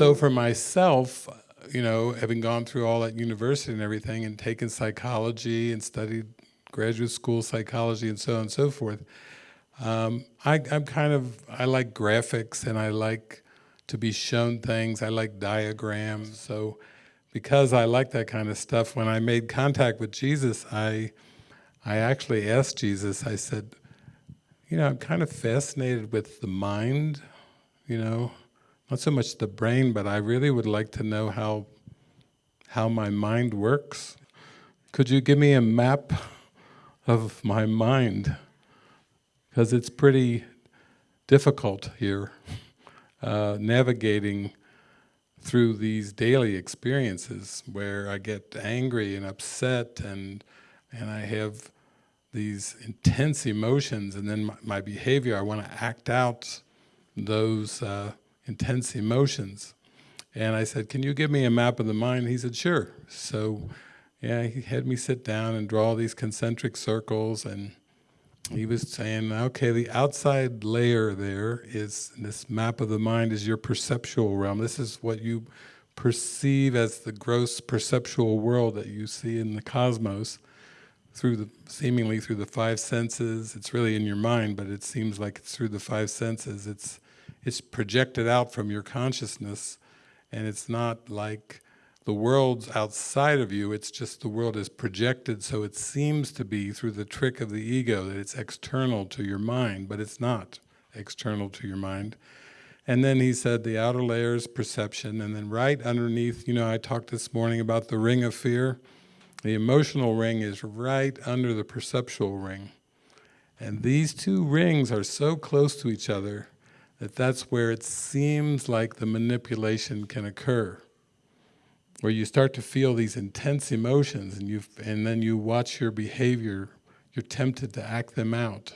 so for myself, you know, having gone through all that university and everything and taken psychology and studied graduate school psychology and so on and so forth, um, I, I'm kind of, I like graphics and I like to be shown things. I like diagrams. So because I like that kind of stuff, when I made contact with Jesus, I, I actually asked Jesus, I said, you know, I'm kind of fascinated with the mind, you know, not so much the brain, but I really would like to know how, how my mind works. Could you give me a map of my mind? Because it's pretty difficult here, uh, navigating through these daily experiences where I get angry and upset and, and I have these intense emotions and then my, my behavior, I want to act out those uh, intense emotions. And I said, can you give me a map of the mind? He said, sure. So yeah, he had me sit down and draw these concentric circles and he was saying, okay, the outside layer there is, this map of the mind is your perceptual realm. This is what you perceive as the gross perceptual world that you see in the cosmos through the, seemingly through the five senses. It's really in your mind, but it seems like it's through the five senses. It's, it's projected out from your consciousness and it's not like the world's outside of you, it's just the world is projected so it seems to be through the trick of the ego that it's external to your mind, but it's not external to your mind. And then he said the outer layer is perception, and then right underneath, you know, I talked this morning about the ring of fear. The emotional ring is right under the perceptual ring. And these two rings are so close to each other that that's where it seems like the manipulation can occur. Where you start to feel these intense emotions and, you and then you watch your behavior, you're tempted to act them out.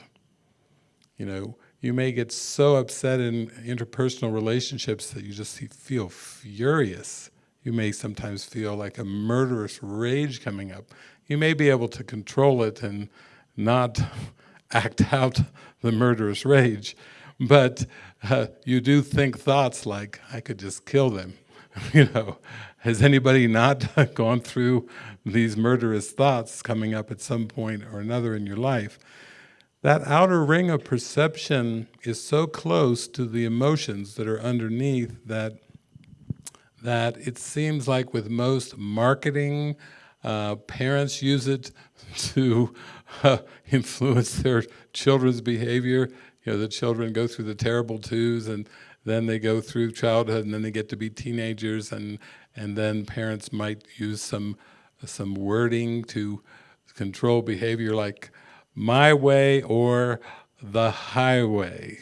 You know, you may get so upset in interpersonal relationships that you just feel furious. You may sometimes feel like a murderous rage coming up. You may be able to control it and not act out the murderous rage, but uh, you do think thoughts like, I could just kill them. you know, has anybody not gone through these murderous thoughts coming up at some point or another in your life? That outer ring of perception is so close to the emotions that are underneath that, that it seems like with most marketing, uh, parents use it to uh, influence their children's behavior you know, the children go through the terrible twos and then they go through childhood and then they get to be teenagers and, and then parents might use some, some wording to control behavior like my way or the highway.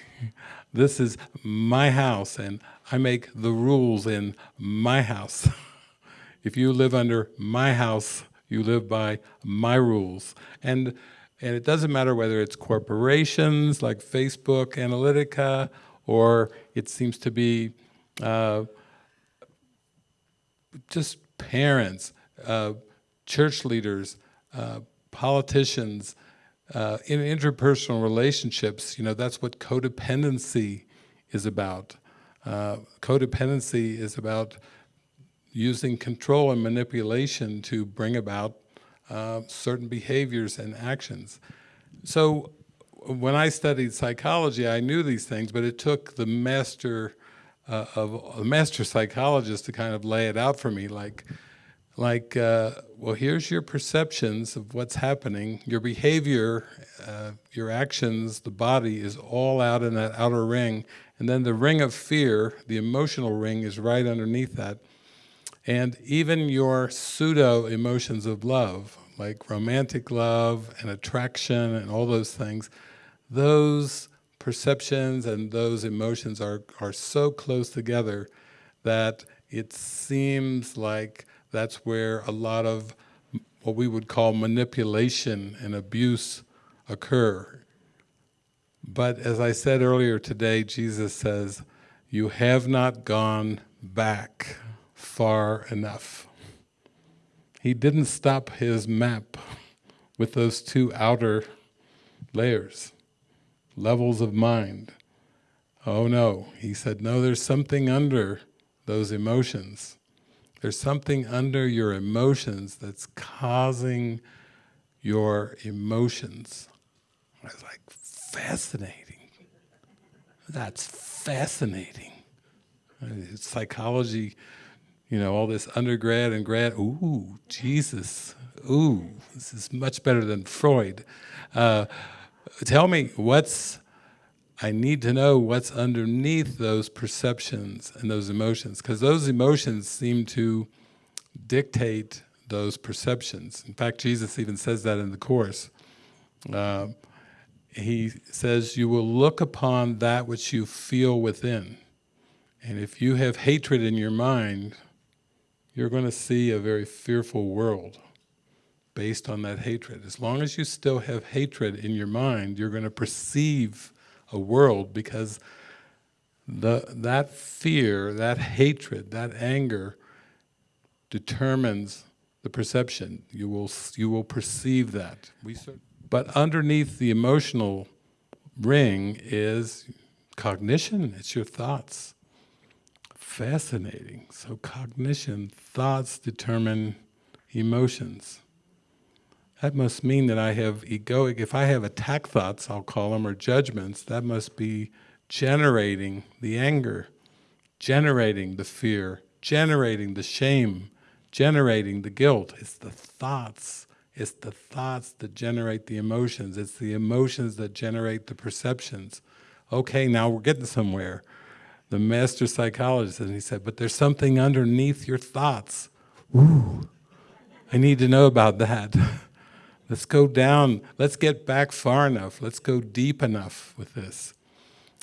This is my house and I make the rules in my house. if you live under my house, you live by my rules. And and it doesn't matter whether it's corporations like Facebook Analytica, or it seems to be uh, just parents, uh, church leaders, uh, politicians, uh, in interpersonal relationships, you know, that's what codependency is about. Uh, codependency is about using control and manipulation to bring about uh, certain behaviors and actions. So when I studied psychology, I knew these things, but it took the master uh, of a master psychologist to kind of lay it out for me, like, like, uh, well, here's your perceptions of what's happening, your behavior, uh, your actions, the body is all out in that outer ring, and then the ring of fear, the emotional ring, is right underneath that. And even your pseudo emotions of love, like romantic love and attraction and all those things, those perceptions and those emotions are, are so close together that it seems like that's where a lot of what we would call manipulation and abuse occur. But as I said earlier today, Jesus says, you have not gone back far enough. He didn't stop his map with those two outer layers, levels of mind. Oh no, he said, no, there's something under those emotions. There's something under your emotions that's causing your emotions. I was like, fascinating. That's fascinating. Psychology, you know, all this undergrad and grad, ooh, Jesus, ooh, this is much better than Freud. Uh, tell me what's, I need to know what's underneath those perceptions and those emotions, because those emotions seem to dictate those perceptions. In fact, Jesus even says that in the Course. Uh, he says, you will look upon that which you feel within. And if you have hatred in your mind, you're going to see a very fearful world based on that hatred. As long as you still have hatred in your mind, you're going to perceive a world because the, that fear, that hatred, that anger determines the perception. You will, you will perceive that. But underneath the emotional ring is cognition, it's your thoughts. Fascinating. So cognition, thoughts determine emotions. That must mean that I have egoic, if I have attack thoughts, I'll call them, or judgments, that must be generating the anger, generating the fear, generating the shame, generating the guilt. It's the thoughts it's the thoughts that generate the emotions. It's the emotions that generate the perceptions. Okay, now we're getting somewhere. The master psychologist, and he said, but there's something underneath your thoughts. Ooh, I need to know about that. Let's go down, let's get back far enough, let's go deep enough with this.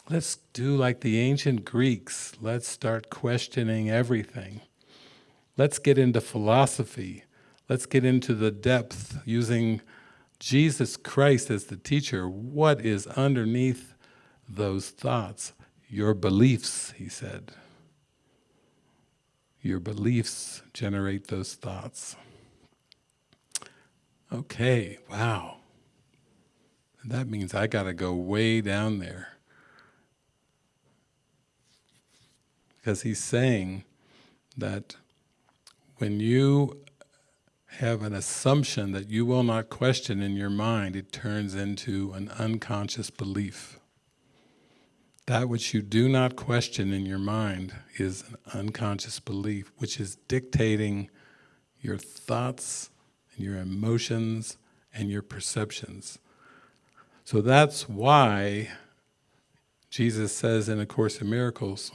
Let's do like the ancient Greeks, let's start questioning everything. Let's get into philosophy. Let's get into the depth using Jesus Christ as the teacher. What is underneath those thoughts? Your beliefs, he said. Your beliefs generate those thoughts. Okay, wow. That means I got to go way down there. Because he's saying that when you have an assumption that you will not question in your mind, it turns into an unconscious belief. That which you do not question in your mind is an unconscious belief, which is dictating your thoughts, and your emotions, and your perceptions. So that's why Jesus says in A Course in Miracles,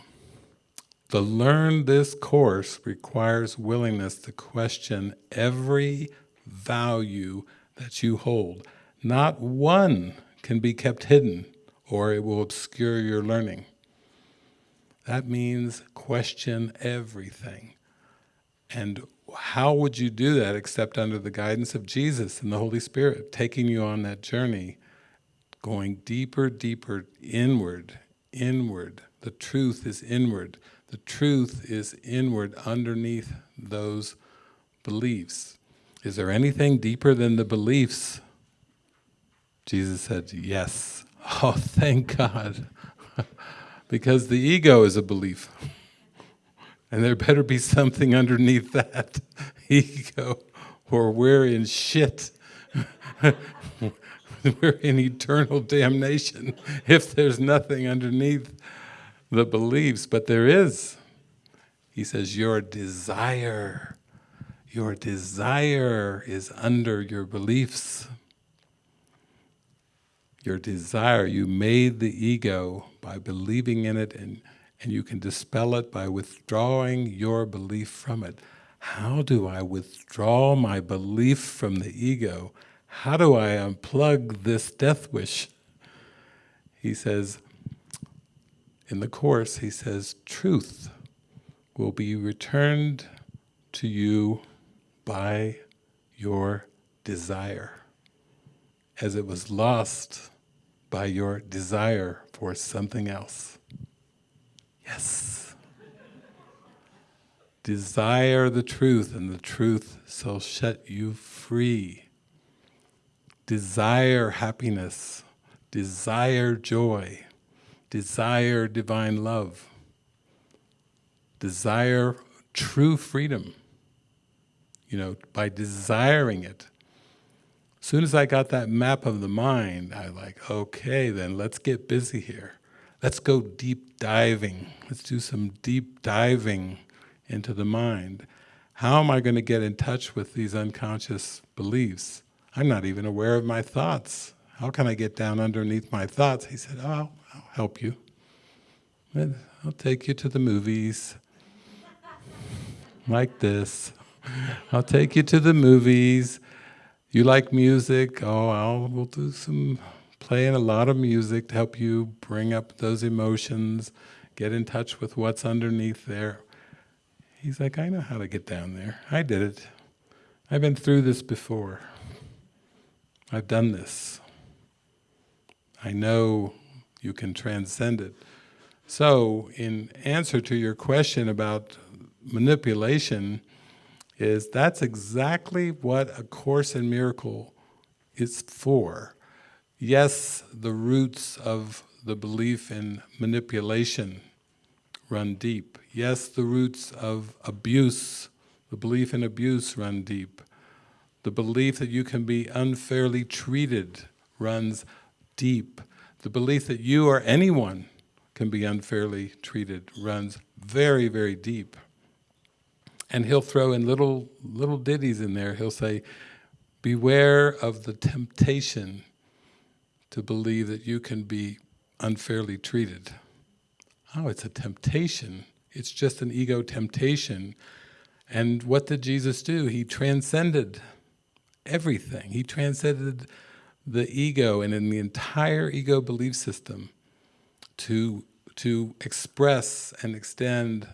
to learn this course requires willingness to question every value that you hold. Not one can be kept hidden or it will obscure your learning. That means question everything. And how would you do that except under the guidance of Jesus and the Holy Spirit, taking you on that journey, going deeper, deeper inward, inward. The truth is inward. The truth is inward underneath those beliefs. Is there anything deeper than the beliefs? Jesus said, yes. Oh, thank God. because the ego is a belief. And there better be something underneath that ego, or we're in shit. we're in eternal damnation if there's nothing underneath the beliefs, but there is. He says, your desire, your desire is under your beliefs. Your desire, you made the ego by believing in it and, and you can dispel it by withdrawing your belief from it. How do I withdraw my belief from the ego? How do I unplug this death wish? He says, in the Course, he says, truth will be returned to you by your desire, as it was lost by your desire for something else. Yes. Desire the truth, and the truth shall set you free. Desire happiness, desire joy, desire divine love, desire true freedom, you know, by desiring it. Soon as I got that map of the mind, I like, okay, then let's get busy here. Let's go deep diving. Let's do some deep diving into the mind. How am I going to get in touch with these unconscious beliefs? I'm not even aware of my thoughts. How can I get down underneath my thoughts? He said, oh, I'll, I'll help you. I'll take you to the movies, like this. I'll take you to the movies. You like music? Oh, I'll, we'll do some playing a lot of music to help you bring up those emotions, get in touch with what's underneath there. He's like, I know how to get down there. I did it. I've been through this before. I've done this. I know you can transcend it. So, in answer to your question about manipulation, is that's exactly what A Course in Miracle is for. Yes, the roots of the belief in manipulation run deep. Yes, the roots of abuse, the belief in abuse run deep. The belief that you can be unfairly treated runs deep. The belief that you or anyone can be unfairly treated runs very, very deep. And he'll throw in little, little ditties in there. He'll say, beware of the temptation to believe that you can be unfairly treated. Oh, it's a temptation. It's just an ego temptation. And what did Jesus do? He transcended everything. He transcended the ego and in the entire ego belief system to, to express and extend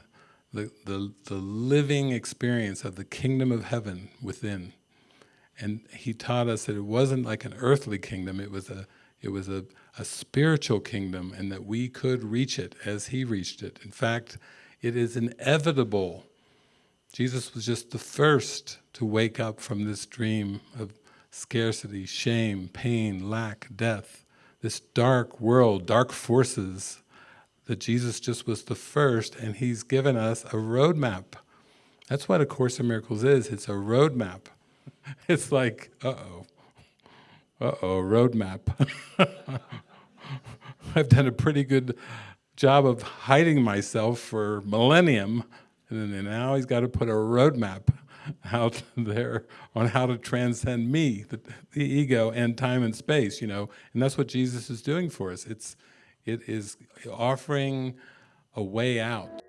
the, the, the living experience of the kingdom of heaven within. And he taught us that it wasn't like an earthly kingdom, it was a, it was a, a spiritual kingdom and that we could reach it as he reached it. In fact, it is inevitable. Jesus was just the first to wake up from this dream of scarcity, shame, pain, lack, death, this dark world, dark forces, that Jesus just was the first and he's given us a roadmap. That's what A Course in Miracles is, it's a roadmap. It's like, uh-oh, uh-oh, roadmap. I've done a pretty good job of hiding myself for millennium, and then now he's got to put a roadmap out there on how to transcend me, the, the, ego, and time and space, you know, and that's what Jesus is doing for us. It's, it is offering a way out.